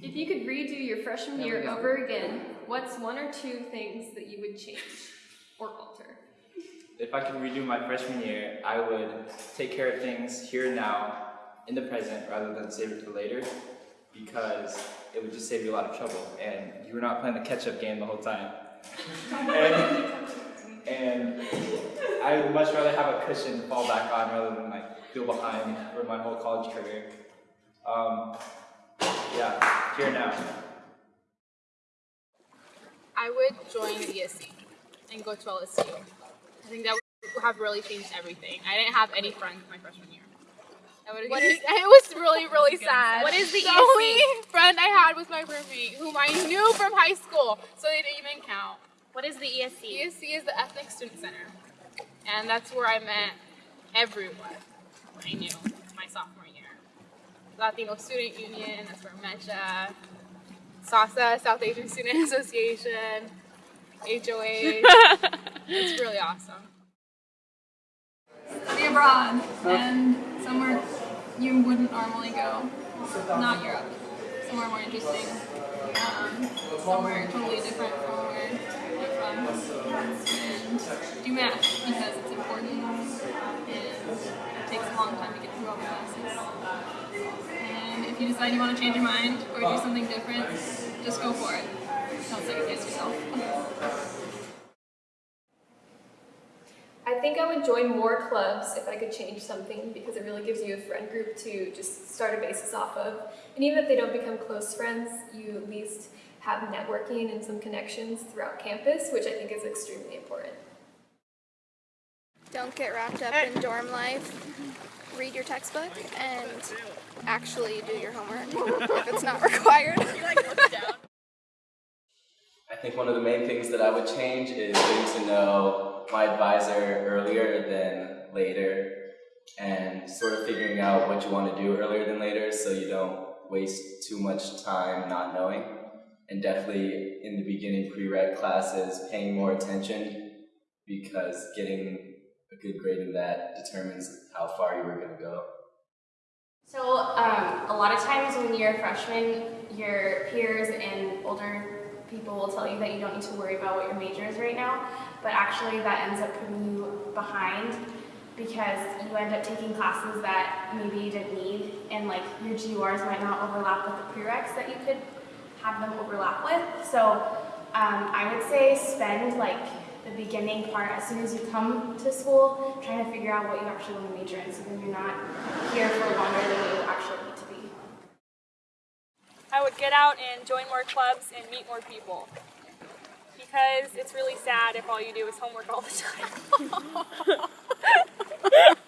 If you could redo your freshman There year over again, what's one or two things that you would change or alter? If I could redo my freshman year, I would take care of things here and now, in the present, rather than save it for later, because it would just save you a lot of trouble, and you were not playing the catch-up game the whole time. and, and I would much rather have a cushion to fall back on rather than like feel behind for my whole college career. Um, here now. I would join ESC and go to LSU. I think that would have really changed everything. I didn't have any friends my freshman year. What is, it was really, really sad. What is the the only friend I had was my roommate, whom I knew from high school, so they didn't even count. What is the ESC? ESC is the Ethnic Student Center, and that's where I met everyone I knew my sophomore year. Latino Student Union, that's where I met ya. SASA, South Asian Student Association, HOA. it's really awesome. Study abroad and somewhere you wouldn't normally go. Not Europe. Somewhere more interesting. Um, somewhere totally different from where you're from. And do math because it's important and it takes a long time to get through all the classes. And if you decide you want to change your mind or do uh. something different, just go for it. Don't second guess yourself. I think I would join more clubs if I could change something because it really gives you a friend group to just start a basis off of. And even if they don't become close friends, you at least have networking and some connections throughout campus, which I think is extremely important. Don't get wrapped up in dorm life. Read your textbook and actually do your homework if it's not required. I think one of the main things that I would change is getting to know my advisor earlier than later and sort of figuring out what you want to do earlier than later so you don't waste too much time not knowing. And definitely in the beginning pre-req classes, paying more attention because getting a good grade in that determines how far you were going to go. So um, a lot of times when you're a freshman, your peers and older people will tell you that you don't need to worry about what your major is right now, but actually that ends up putting you behind because you end up taking classes that maybe you didn't need and like your GURs might not overlap with the prereqs that you could have them overlap with. So um, I would say spend like the beginning part as soon as you come to school trying to figure out what you actually want to major in so then you're not here for longer than you actually need to be. I would get out and join more clubs and meet more people. Because it's really sad if all you do is homework all the time.